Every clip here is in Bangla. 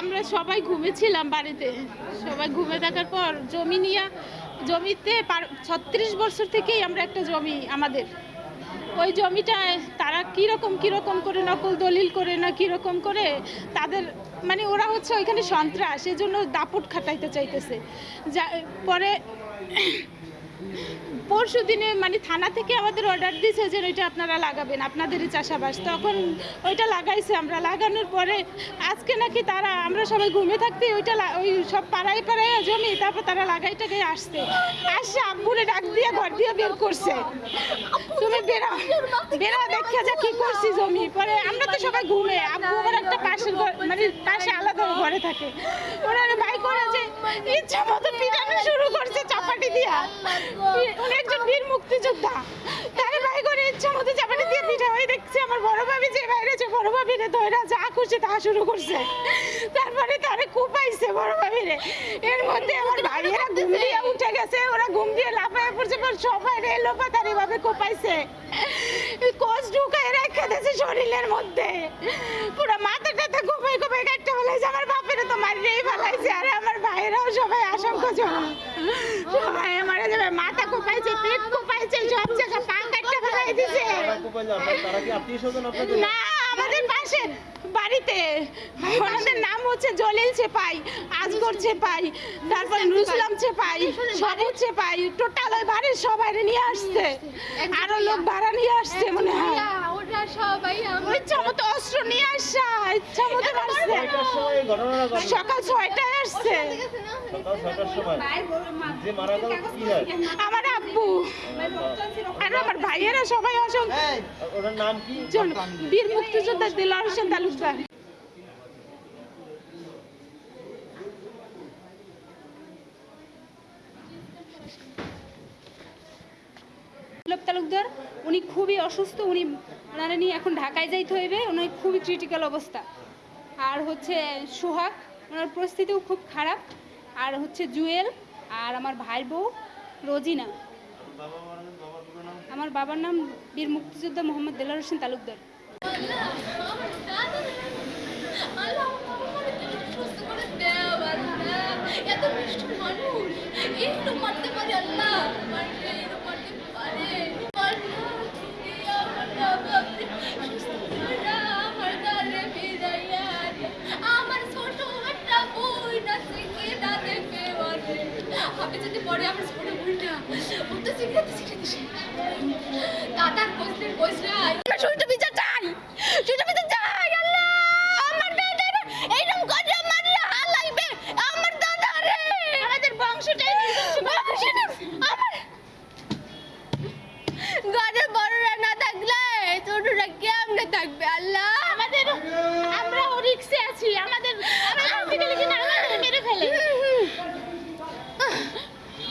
আমরা সবাই ঘুমেছিলাম বাড়িতে। সবাই ঘুমে থাকার পর জমি নিয়ে, জমিতে ছত্রিশ বছর থেকেই আমরা একটা জমি আমাদের। ওই জমিটায় তারা কীরকম কীরকম করে নকল দলিল করে না কীরকম করে তাদের মানে ওরা হচ্ছে ওইখানে সন্ত্রাস, এজন্য দাপট খাটাইতে চাইতেছে। যা, পরে পরশু দিনে মানে থানা থেকে আমাদের অর্ডার দিয়েছে যে ওইটা আপনারা লাগাবেন, আপনাদেরই চাষাবাস। তখন ওইটা লাগাইছে, আমরা লাগানোর পরে আজকে নাকি তারা, আমরা সবাই ঘুমে থাকতে ওইটা ওই সব পাড়ায় পাড়ায় জমি, তারপর তারা লাগাই টাকাই আসছে। আসছে আব্বুরে ডাক দিয়ে ঘর দিয়ে বের করছে। তুমি বেরা বেরা দেখে যা কি করছি জমি। পরে আমরা তো সবাই ঘুমে, আব্বু আমার একটা পাশের ঘর মানে পাশে আলাদা ঘরে থাকে। ওরা ভাই করে যে ইচ্ছা মতো পিটানো শুরু করছে চাপাটি দিয়া। উনি একজন বীর মুক্তিযোদ্ধা। তারে ভাই করে ইচ্ছা মতো চাপাটি দিয়ে পিঠা ওই দেখছি আমার বড় ভাবি যে বাইরেছে বড় ভাবি রে ধইরা যা খুশি তা শুরু করছে। তারপরে তারে কুপাইছে বড় ভাবি রে এর মধ্যে আমার ভাইয়েরা ঘুম দিয়ে উঠে গেছে, ওরা ঘুম দিয়ে লাফায় পড়ছে সবাই রে লোপাতারি ভাবে কোপাইছে। কোচ ঢুকায় রেখে দিয়েছে শরীরের মধ্যে। পুরো না আমাদের পাশে বাড়িতে। ওনাদের নাম হচ্ছে জলিল চেপাই আজগর চেপাই তারপর নুরুসলাম চেপাই সবুজ চেপাই টোটাল ওই বাড়ির সবাই নিয়ে আসছে। আরও লোক ভাড়া নিয়ে আসছে মনে হয়। অস্ত্র নিয়ে আসা ইচ্ছা মতো আসছে। সকাল ছয়টায় আসছে। হয়? আমার আর আমার ভাইয়েরা সবাই অসংখ্য ওনার নাম কি? বীর মুক্তিযোদ্ধা দিলার হোসেন তালুকদার। বিপ্লব তালুকদার উনি খুবই অসুস্থ উনি ওনারা নিয়ে এখন ঢাকায় যাইতে হইবে উনি খুবই ক্রিটিক্যাল অবস্থা। আর হচ্ছে সোহাগ ওনার পরিস্থিতিও খুব খারাপ। আর হচ্ছে জুয়েল আর আমার ভাই বউ রোজিনা। আমার বাবার নাম বীর মুক্তিযোদ্ধা মোহাম্মদ দেলার হোসেন তালুকদার। আমি যদি পরে আমার শিখে শিখে দাদার কইলে আমরা চাই আল্লাহ আমার দাদার আমার আমাদের বংশটাই আমার বড়রা না থাকলে ছোটরা কেমনে থাকবে আল্লাহ আমাদের আমরাও রিক্সে আছি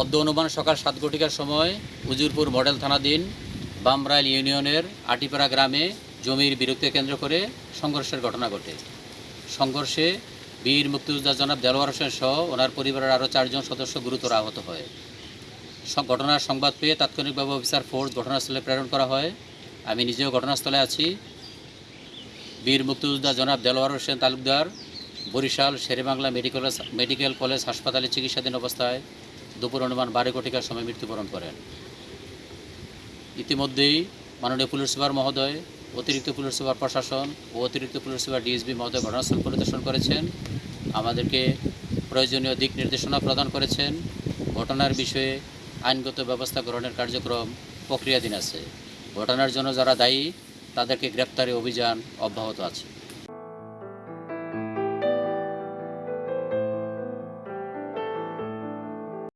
অদ্য অনুমান সকাল সাত ঘটিকার সময় উজিরপুর মডেল থানাধীন বামরাইল ইউনিয়নের আটিপাড়া গ্রামে জমির বিরক্তি কেন্দ্র করে সংঘর্ষের ঘটনা ঘটে। সংঘর্ষে বীর মুক্তিযোদ্ধা জনাব দেলোয়ার হোসেন সহ ওনার পরিবারের আরও চারজন সদস্য গুরুতর আহত হয়। ঘটনার সংবাদ পেয়ে তাৎক্ষণিকভাবে অফিসার ফোর্স ঘটনাস্থলে প্রেরণ করা হয়। আমি নিজেও ঘটনাস্থলে আছি। বীর মুক্তিযোদ্ধা জনাব Delwar Hossain Talukdar, Barishal Sher-e-Bangla medical medical college হাসপাতালে চিকিৎসাধীন অবস্থায় দুপুর অনুমান বারো কোটিকার সময় মৃত্যুবরণ করেন। ইতিমধ্যেই মাননীয় পুলিশ সুপার মহোদয়, অতিরিক্ত পুলিশ সুপার প্রশাসন ও অতিরিক্ত পুলিশ সুপার ডিএসবি মহোদয় ঘটনাস্থল পরিদর্শন করেছেন। আমাদেরকে প্রয়োজনীয় দিক নির্দেশনা প্রদান করেছেন। ঘটনার বিষয়ে আইনগত ব্যবস্থা গ্রহণের কার্যক্রম প্রক্রিয়াধীন আছে। ঘটনার জন্য যারা দায়ী, তাদেরকে গ্রেপ্তারে অভিযান অব্যাহত আছে।